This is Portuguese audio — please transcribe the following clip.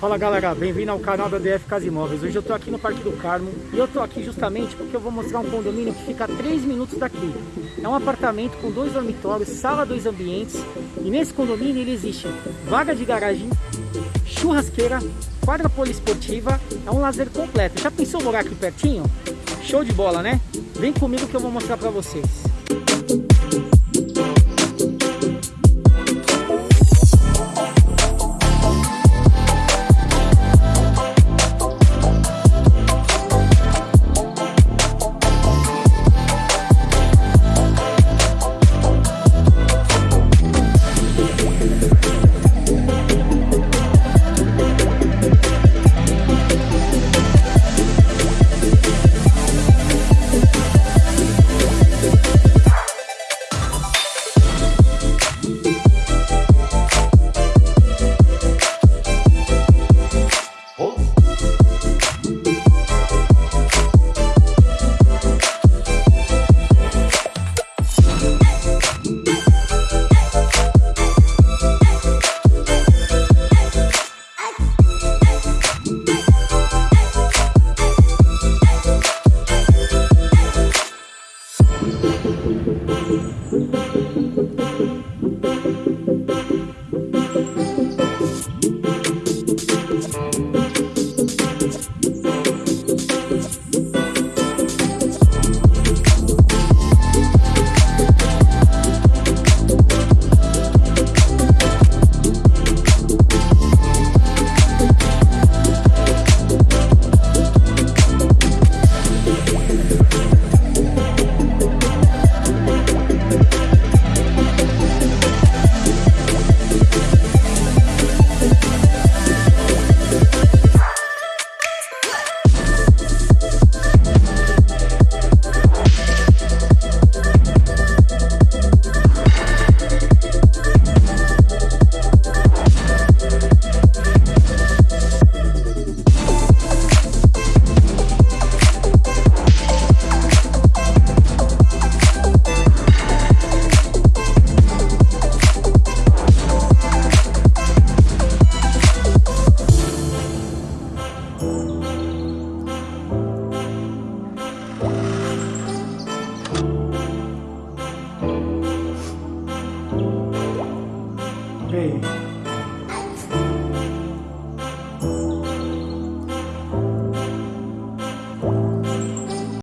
Fala galera, bem-vindo ao canal da DF Casa Imóveis. Hoje eu tô aqui no Parque do Carmo e eu tô aqui justamente porque eu vou mostrar um condomínio que fica a 3 minutos daqui. É um apartamento com dois dormitórios, sala, dois ambientes e nesse condomínio ele existe vaga de garagem, churrasqueira, quadra poliesportiva, é um lazer completo. Já pensou morar aqui pertinho? Show de bola, né? Vem comigo que eu vou mostrar pra vocês. Amém.